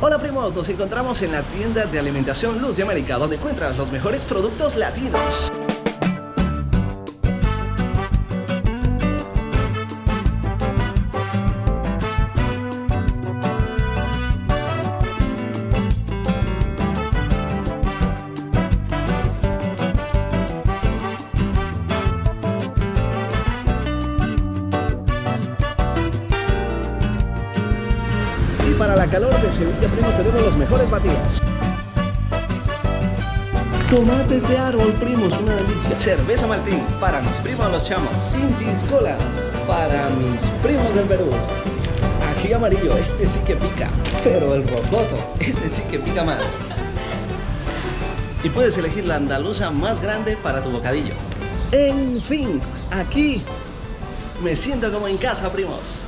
Hola primos, nos encontramos en la tienda de alimentación Luz de América, donde encuentras los mejores productos latinos. Para la calor de Sevilla, primo, tenemos los mejores batidos. Tomates de árbol, primos, una delicia. Cerveza Martín, para mis primos los chamos. Intis Cola, para mis primos del Perú. Aquí amarillo, este sí que pica. Pero el rototo, este sí que pica más. Y puedes elegir la andaluza más grande para tu bocadillo. En fin, aquí me siento como en casa, primos.